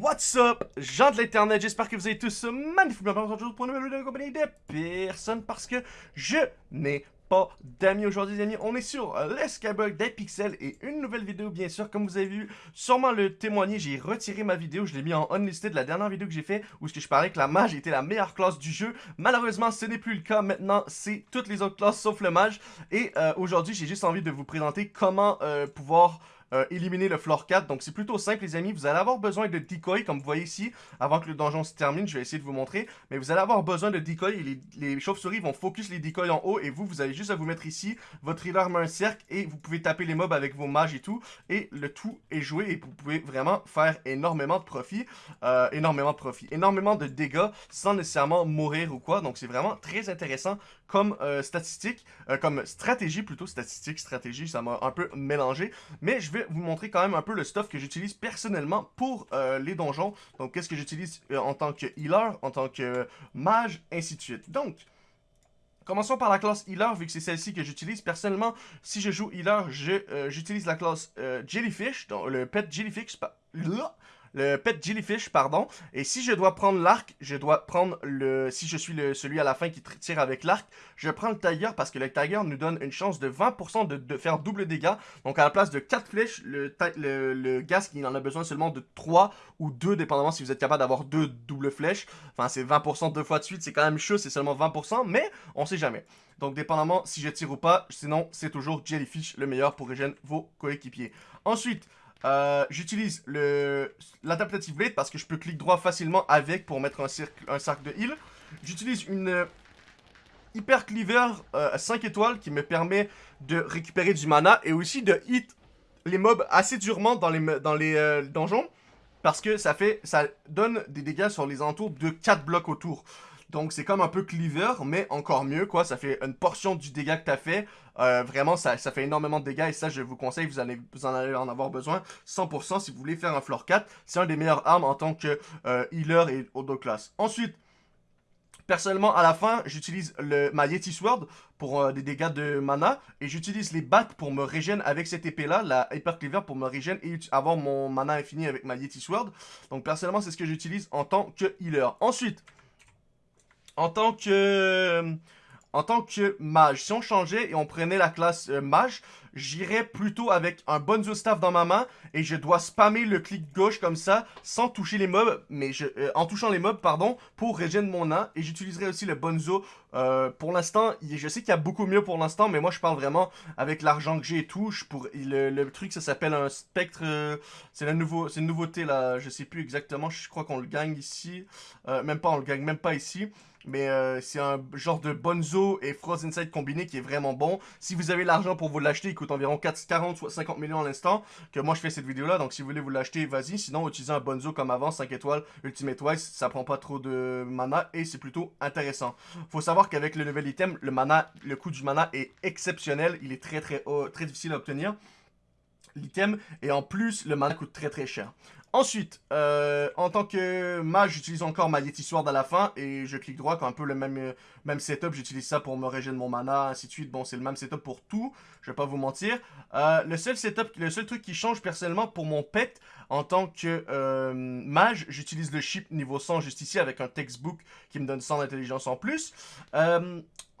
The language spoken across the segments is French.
What's up, gens de l'internet, j'espère que vous avez tous magnifiquement bien. Aujourd'hui pour une nouvelle vidéo de compagnie de personne parce que je n'ai pas d'amis aujourd'hui les amis, on est sur l'escabug des pixels et une nouvelle vidéo bien sûr, comme vous avez vu, sûrement le témoigner, j'ai retiré ma vidéo, je l'ai mis en unlisted, la dernière vidéo que j'ai fait où je parlais que la mage était la meilleure classe du jeu, malheureusement ce n'est plus le cas, maintenant c'est toutes les autres classes sauf le mage. Et euh, aujourd'hui j'ai juste envie de vous présenter comment euh, pouvoir euh, éliminer le floor 4. Donc c'est plutôt simple les amis, vous allez avoir besoin de decoy comme vous voyez ici, avant que le donjon se termine, je vais essayer de vous montrer. Mais vous allez avoir besoin de decoy les, chauves-souris vont focus les decoys en haut et vous, vous avez juste à vous mettre ici, votre healer met un cercle et vous pouvez taper les mobs avec vos mages et tout. Et le tout est joué et vous pouvez vraiment faire énormément de profit, euh, énormément de profit, énormément de dégâts sans nécessairement mourir ou quoi. Donc c'est vraiment très intéressant comme euh, statistique, comme stratégie plutôt, statistique, stratégie, ça m'a un peu mélangé. Mais je vais vous montrer quand même un peu le stuff que j'utilise personnellement pour euh, les donjons. Donc, qu'est-ce que j'utilise euh, en tant que healer, en tant que mage, ainsi de suite. Donc, Commençons par la classe Healer, vu que c'est celle-ci que j'utilise. Personnellement, si je joue Healer, euh, j'utilise la classe Jellyfish, donc le pet Jellyfish, là, le pet jellyfish, pardon. Et si je dois prendre l'arc, je dois prendre le... Si je suis le, celui à la fin qui tire avec l'arc, je prends le tiger parce que le tiger nous donne une chance de 20% de, faire double dégâts. Donc à la place de 4 flèches, le, le, le il en a besoin seulement de 3 ou 2, dépendamment si vous êtes capable d'avoir 2 doubles flèches. Enfin, c'est 20% deux fois de suite, c'est quand même chaud, c'est seulement 20%, mais on sait jamais. Donc, dépendamment si je tire ou pas, sinon, c'est toujours Jellyfish le meilleur pour régénérer vos coéquipiers. Ensuite, euh, j'utilise l'adaptative blade parce que je peux cliquer droit facilement avec pour mettre un, cercle, un cercle de heal. J'utilise une euh, hyper cleaver 5 euh, étoiles qui me permet de récupérer du mana et aussi de hit les mobs assez durement dans les, dans les donjons parce que ça fait ça donne des dégâts sur les entours de 4 blocs autour. Donc c'est comme un peu cleaver, mais encore mieux, quoi. Ça fait une portion du dégât que tu as fait. Euh, vraiment, ça, ça, fait énormément de dégâts et ça, je vous conseille, vous, allez, vous en allez en avoir besoin 100% si vous voulez faire un floor 4. C'est un des meilleures armes en tant que euh, healer et auto class. Ensuite, Personnellement, à la fin, j'utilise ma Yeti Sword pour euh, des dégâts de mana. Et j'utilise les bats pour me régénérer avec cette épée-là, la Hyper Cleaver, pour me régénérer et avoir mon mana infini avec ma Yeti Sword. Donc personnellement, c'est ce que j'utilise en tant que healer. Ensuite, en tant que en tant que mage, si on changeait et on prenait la classe euh, mage, j'irais plutôt avec un bonzo staff dans ma main et je dois spammer le clic gauche comme ça sans toucher les mobs, mais je, euh, en touchant les mobs, pardon, pour régénérer mon nain. Et j'utiliserai aussi le bonzo. Euh, pour l'instant, je sais qu'il y a beaucoup mieux pour l'instant, mais moi je parle vraiment avec l'argent que j'ai et tout. pour, le, truc, ça s'appelle un spectre. c'est la nouveau, une nouveauté là, je sais plus exactement, je crois qu'on le gagne ici. même pas, on le gagne même pas ici. Mais euh, c'est un genre de Bonzo et Frost Inside combiné qui est vraiment bon. Si vous avez l'argent pour vous l'acheter, coûte environ 4, 40 ou 50 millions à l'instant. Que moi je fais cette vidéo là. Donc si vous voulez vous l'acheter, vas-y. Sinon, utilisez un Bonzo comme avant, 5 étoiles, Ultimate Wise. Ça prend pas trop de mana et c'est plutôt intéressant. Faut savoir qu'avec le nouvel item, le mana, le coût du mana est exceptionnel. Il est très très haut, très difficile à obtenir l'item et en plus le mana coûte très très cher. Ensuite, euh, en tant que mage, j'utilise encore ma Yeti Sword à la fin et je clique droit, quand un peu le même, euh, même setup, j'utilise ça pour me régénérer mon mana, ainsi de suite. Bon, c'est le même setup pour tout, je vais pas vous mentir. Euh, le seul setup, le seul truc qui change personnellement pour mon pet, en tant que mage, j'utilise le chip niveau 100 juste ici avec un textbook qui me donne 100 d'intelligence en plus.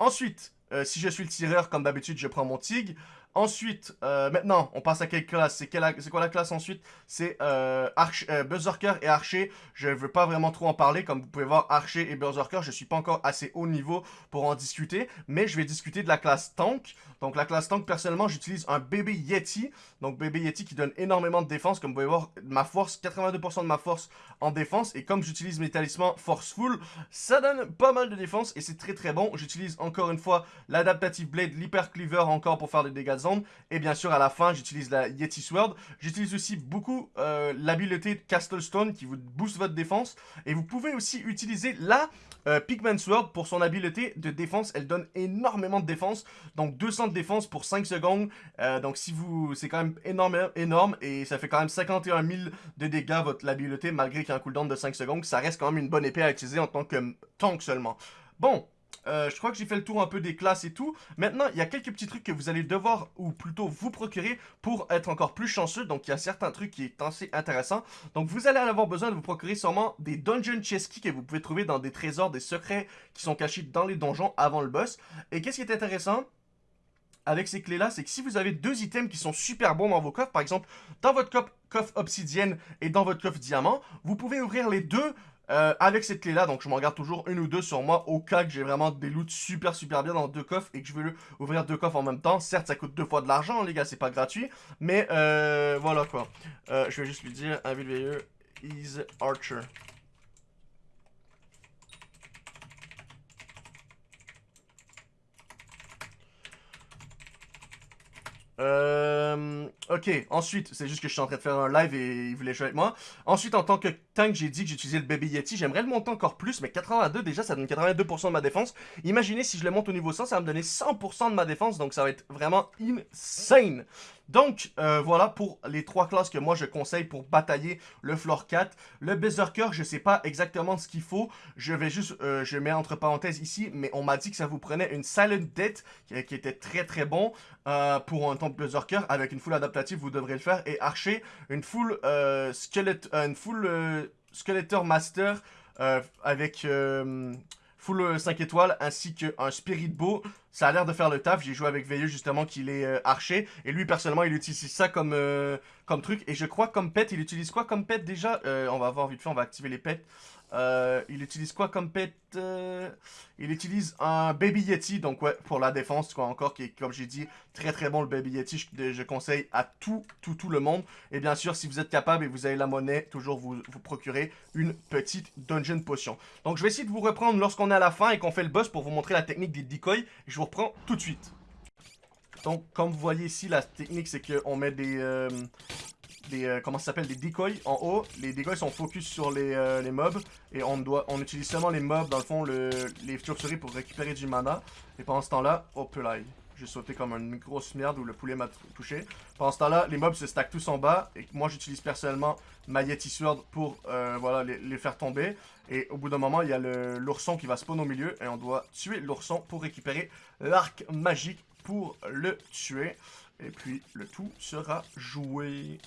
ensuite, si je suis le tireur, comme d'habitude, je prends mon tig. Ensuite, euh, maintenant, on passe à quelle classe? C'est quoi la classe ensuite? C'est euh, euh, et Archer. Je ne veux pas vraiment trop en parler. Comme vous pouvez voir, Archer et Berserker, je ne suis pas encore assez haut niveau pour en discuter. Mais je vais discuter de la classe Tank. Donc la classe Tank, personnellement, j'utilise un bébé Yeti. Donc bébé Yeti qui donne énormément de défense. Comme vous pouvez voir, ma force, 82% de ma force en défense. Et comme j'utilise mes talismans Forceful, ça donne pas mal de défense. Et c'est très très bon. J'utilise encore une fois l'Adaptative Blade, l'Hyper Cleaver encore pour faire des dégâts et bien sûr, à la fin, j'utilise la Yeti Sword. J'utilise aussi beaucoup euh, l'habileté Castle Stone qui vous booste votre défense. Et vous pouvez aussi utiliser la euh, Pigman Sword pour son habileté de défense. Elle donne énormément de défense. Donc 200 de défense pour 5 secondes. Euh, donc si vous... C'est quand même énorme, énorme. Et ça fait quand même 51 000 de dégâts votre habileté malgré qu'il y a un cooldown de 5 secondes. Ça reste quand même une bonne épée à utiliser en tant que tank seulement. Bon, euh, je crois que j'ai fait le tour un peu des classes et tout. Maintenant, il y a quelques petits trucs que vous allez devoir, ou plutôt vous procurer, pour être encore plus chanceux. Donc, il y a certains trucs qui est assez intéressant. Donc, vous allez avoir besoin de vous procurer sûrement des Dungeon Chest Keys que vous pouvez trouver dans des trésors, des secrets qui sont cachés dans les donjons avant le boss. Et qu'est-ce qui est intéressant avec ces clés-là, c'est que si vous avez deux items qui sont super bons dans vos coffres, par exemple, dans votre coffre obsidienne et dans votre coffre diamant, vous pouvez ouvrir les deux euh, avec cette clé là, donc je m'en garde toujours une ou deux sur moi au cas que j'ai vraiment des loots super super bien dans deux coffres et que je veux ouvrir deux coffres en même temps. Certes, ça coûte deux fois de l'argent, les gars, c'est pas gratuit, mais euh, voilà quoi. Euh, je vais juste lui dire, un veilleux is Archer. Euh, ok, ensuite, c'est juste que je suis en train de faire un live et il voulait jouer avec moi. Ensuite, en tant que tank, j'ai dit que j'utilisais le Baby Yeti. J'aimerais le monter encore plus, mais 82 déjà, ça donne 82% de ma défense. Imaginez si je le monte au niveau 100, ça va me donner 100% de ma défense, donc ça va être vraiment insane. Donc, euh, voilà pour les trois classes que moi je conseille pour batailler le floor 4. Le Berserker, je sais pas exactement ce qu'il faut. Je vais juste, euh, je mets entre parenthèses ici, mais on m'a dit que ça vous prenait une Silent Death qui, était très très bon euh, pour un temple Berserker. Avec une full adaptative, vous devrez le faire. Et Archer, une full Skeletor Master avec full 5 étoiles, ainsi qu'un Spirit Bow. Ça a l'air de faire le taf. J'ai joué avec Veilleux justement qu'il est euh, archer. Et lui personnellement il utilise ça comme, euh, comme truc. Et je crois comme pet, il utilise quoi comme pet déjà? Euh, On va voir vite fait, on va activer les pets. Euh, il utilise quoi comme pet Il utilise un Baby Yeti, donc ouais, pour la défense, quoi, encore, qui est, comme j'ai dit, très très bon le Baby Yeti. Je, conseille à tout, tout, tout le monde. Et bien sûr, si vous êtes capable et vous avez la monnaie, toujours vous, vous procurez une petite Dungeon Potion. Donc je vais essayer de vous reprendre lorsqu'on est à la fin et qu'on fait le boss pour vous montrer la technique des decoys. Je vous reprends tout de suite. Donc, comme vous voyez ici, la technique, c'est qu'on met des, euh, euh, comment s'appelle des decoys en haut. Les decoys sont focus sur les, euh, les, mobs et on doit on utilise seulement les mobs dans le fond le, les chauves-souris pour récupérer du mana. Et pendant ce temps-là, hop là, j'ai sauté comme une grosse merde où le poulet m'a touché. Pendant ce temps-là, les mobs se stackent tous en bas et moi j'utilise personnellement ma Yeti Sword pour euh, voilà les, les, faire tomber. Et au bout d'un moment, il y a l'ourson qui va spawn au milieu et on doit tuer l'ourson pour récupérer l'arc magique pour le tuer. Et puis le tout sera joué.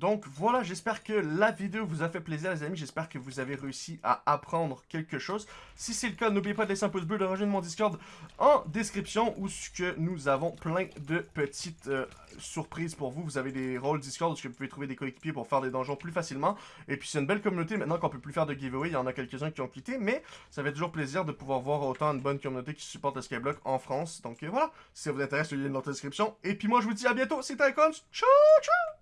Donc voilà, j'espère que la vidéo vous a fait plaisir les amis, j'espère que vous avez réussi à apprendre quelque chose. Si c'est le cas, n'oubliez pas de laisser un pouce bleu, de rejoindre mon Discord en description où que nous avons plein de petites euh, surprises pour vous. Vous avez des rôles Discord où vous pouvez trouver des coéquipiers pour faire des donjons plus facilement. Et puis c'est une belle communauté maintenant qu'on peut plus faire de giveaway, il y en a quelques-uns qui ont quitté, mais ça fait toujours plaisir de pouvoir voir autant une bonne communauté qui supporte le Skyblock en France. Donc euh, voilà, si ça vous intéresse, le lien dans la description. Et puis moi je vous dis à bientôt, c'était Icons, ciao ciao